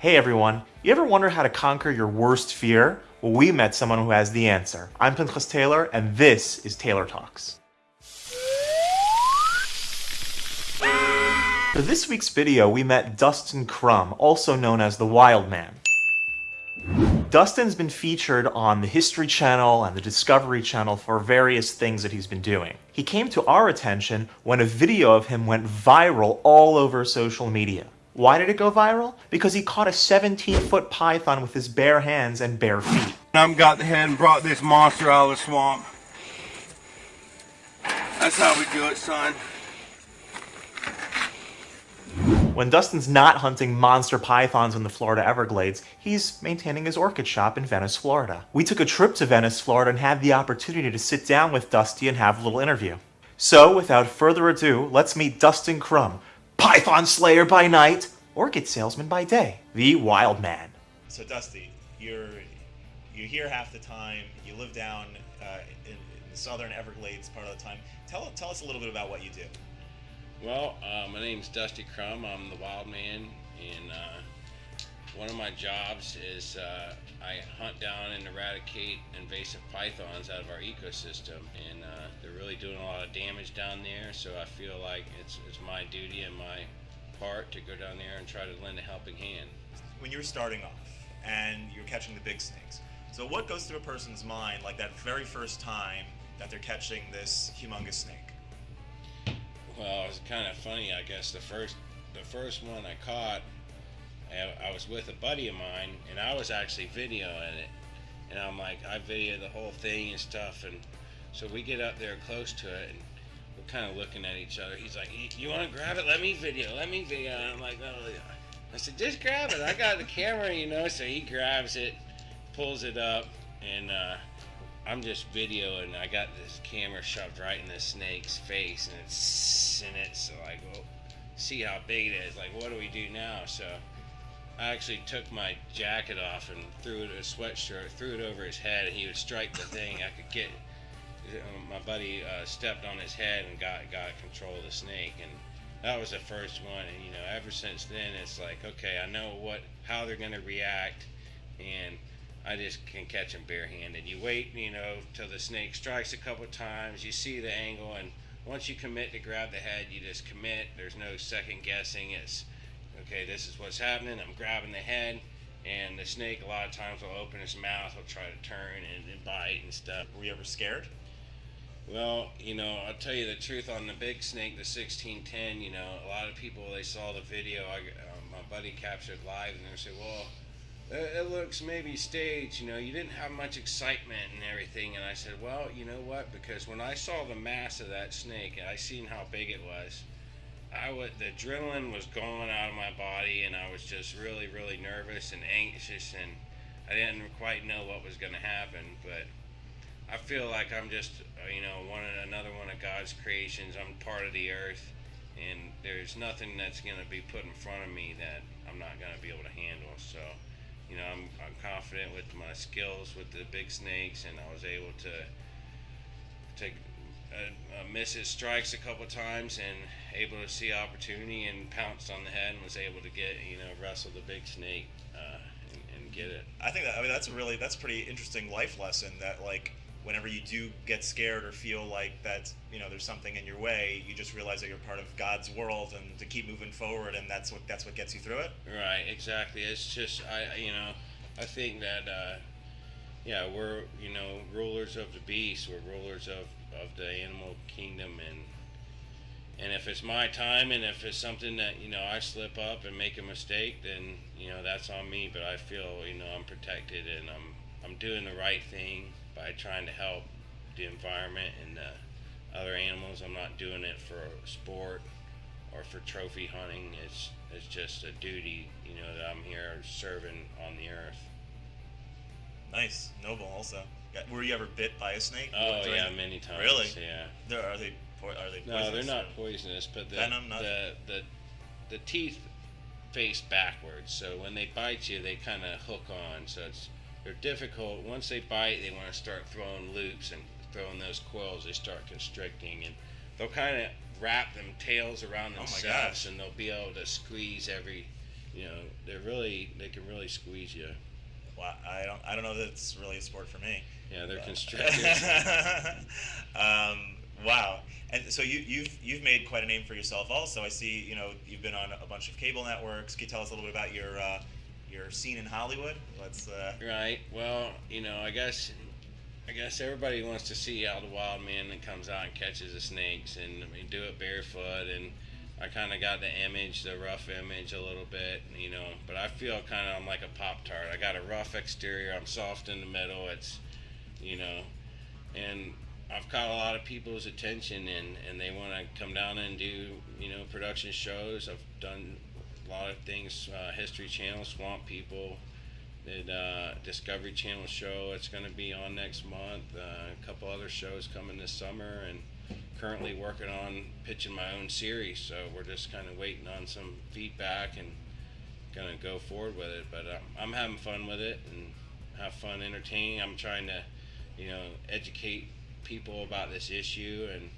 Hey everyone, you ever wonder how to conquer your worst fear? Well, we met someone who has the answer. I'm Pinchas Taylor, and this is Taylor Talks. For this week's video, we met Dustin Crum, also known as the Wild Man. Dustin's been featured on the History Channel and the Discovery Channel for various things that he's been doing. He came to our attention when a video of him went viral all over social media. Why did it go viral? Because he caught a 17-foot python with his bare hands and bare feet. I'm got the head and brought this monster out of the swamp. That's how we do it, son. When Dustin's not hunting monster pythons in the Florida Everglades, he's maintaining his orchid shop in Venice, Florida. We took a trip to Venice, Florida and had the opportunity to sit down with Dusty and have a little interview. So, without further ado, let's meet Dustin Crum, Python Slayer by night, Orchid Salesman by day, the Wild Man. So Dusty, you're you're here half the time. You live down uh, in, in, the southern Everglades part of the time. Tell tell us a little bit about what you do. Well, uh, my name's Dusty Crum. I'm the Wild Man, and uh, one of my jobs is uh, I hunt down and eradicate invasive pythons out of our ecosystem, and uh, they're really doing a lot of damage down there. So I feel like it's it's my duty and my part to go down there and try to lend a helping hand. When you're starting off and you're catching the big snakes, so what goes through a person's mind like that very first time that they're catching this humongous snake? Well, it's kind of funny, I guess. The first the first one I caught I was with a buddy of mine, and I was actually videoing it. And I'm like, I videoed the whole thing and stuff. And so we get up there close to it, and we're kind of looking at each other. He's like, "You want to grab it? Let me video. Let me video." And I'm like, "Oh." I said, "Just grab it. I got the camera, you know." So he grabs it, pulls it up, and uh, I'm just videoing. I got this camera shoved right in the snake's face, and it's and it's like, well, see how big it is. Like, what do we do now? So I actually took my jacket off and threw it a sweatshirt, threw it over his head, and he would strike the thing. I could get. My buddy uh, stepped on his head and got got control of the snake, and that was the first one. And you know, ever since then, it's like, okay, I know what how they're gonna react, and I just can catch them barehanded. You wait, you know, till the snake strikes a couple times. You see the angle, and once you commit to grab the head, you just commit. There's no second guessing. It's okay, this is what's happening. I'm grabbing the head, and the snake a lot of times will open his mouth, he'll try to turn and, and bite and stuff. Were you ever scared? Well, you know, I'll tell you the truth on the big snake, the 1610. You know, a lot of people they saw the video. I, uh, my buddy captured live, and they say, "Well, it looks maybe staged. You know, you didn't have much excitement and everything." And I said, "Well, you know what? Because when I saw the mass of that snake, and I seen how big it was." I would the adrenaline was going out of my body, and I was just really, really nervous and anxious, and I didn't quite know what was going to happen. But I feel like I'm just, uh, you know, one another one of God's creations. I'm part of the earth, and there's nothing that's going to be put in front of me that I'm not going to be able to handle. So, you know, I'm I'm confident with my skills with the big snakes, and I was able to take uh, uh, miss his strikes a couple times and able to see opportunity and pounced on the head and was able to get you know wrestle the big snake uh, and, and, get it. I think that I mean that's a really that's pretty interesting life lesson that like whenever you do get scared or feel like that you know there's something in your way you just realize that you're part of God's world and to keep moving forward and that's what that's what gets you through it. Right, exactly. It's just I you know I think that uh, yeah we're you know rulers of the beast we're rulers of of the animal kingdom and and if it's my time and if it's something that you know I slip up and make a mistake, then you know that's on me. But I feel you know I'm protected and I'm I'm doing the right thing by trying to help the environment and the other animals. I'm not doing it for sport or for trophy hunting. It's it's just a duty, you know, that I'm here serving on the earth. Nice, noble. Also, were you ever bit by a snake? Oh yeah, many times. Really? Yeah. There are they are they Poisonous? no, they're not poisonous, but the, venom, not... the the the teeth face backwards. So when they bite you, they kind of hook on. So it's they're difficult. Once they bite, they want to start throwing loops and throwing those coils. They start constricting, and they'll kind of wrap them tails around oh themselves, oh and they'll be able to squeeze every you know, they're really they can really squeeze you. Well, I don't I don't know that it's really a sport for me. Yeah, they're But- constricted. um, wow. And so you, you've you've made quite a name for yourself. Also, I see you know you've been on a bunch of cable networks. Can you tell us a little bit about your uh, your scene in Hollywood? Let's. Uh, Right. Well, you know, I guess I guess everybody wants to see how the wild man that comes out and catches the snakes and I mean, do it barefoot and I kind of got the image, the rough image a little bit, you know, but I feel kind of I'm like a pop tart. I got a rough exterior, I'm soft in the middle. It's, you know, and I've caught a lot of people's attention and and they want to come down and do, you know, production shows. I've done a lot of things, uh, History Channel, Swamp People, did uh, Discovery Channel show. It's going to be on next month. Uh, a couple other shows coming this summer, and currently working on pitching my own series. So we're just kind of waiting on some feedback and gonna go forward with it. But um, I'm having fun with it and have fun entertaining. I'm trying to, you know, educate people about this issue and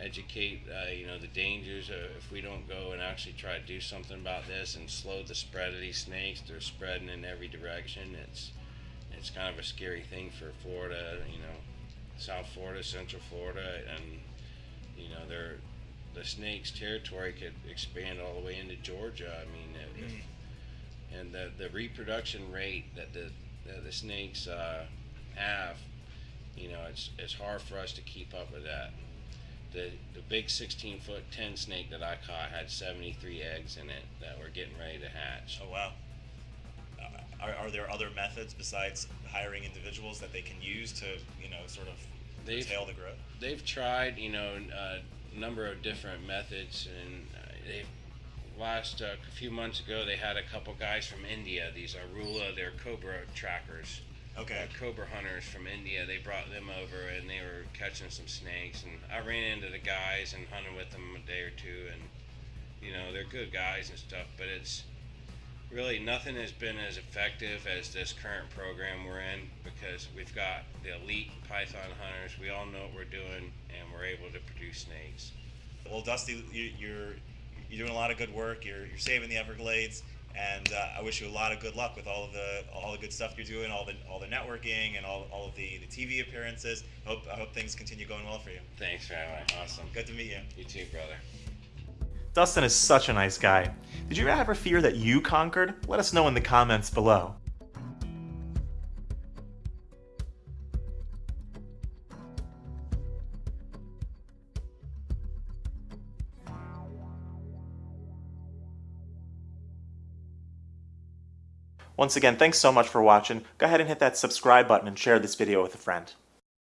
educate uh, you know the dangers if we don't go and actually try to do something about this and slow the spread of these snakes they're spreading in every direction it's it's kind of a scary thing for Florida you know South Florida Central Florida and you know they're the snakes territory could expand all the way into Georgia I mean if, if, and the the reproduction rate that the that the snakes uh, have you know it's it's hard for us to keep up with that the the big 16 foot 10 snake that I caught had 73 eggs in it that were getting ready to hatch. oh wow. Uh, Are, are there other methods besides hiring individuals that they can use to you know sort of They've curtail the growth? they've tried you know a number of different methods and uh, they've last uh, a few months ago they had a couple guys from India these Irula they're cobra trackers Okay. uh, cobra hunters from India. They brought them over and they were catching some snakes. And I ran into the guys and hunted with them a day or two. And, you know, they're good guys and stuff, but it's really nothing has been as effective as this current program we're in because we've got the elite python hunters. We all know what we're doing and we're able to produce snakes. Well, Dusty, you, you're you're doing a lot of good work. You're you're saving the Everglades, and uh, I wish you a lot of good luck with all of the all the good stuff you're doing, all the all the networking, and all, all of the, the TV appearances. I hope I hope things continue going well for you. Thanks, Rabbi. Awesome. Good to meet you. You too, brother. Dustin is such a nice guy. Did you ever fear that you conquered? Let us know in the comments below. Once again, thanks so much for watching. Go ahead and hit that subscribe button and share this video with a friend.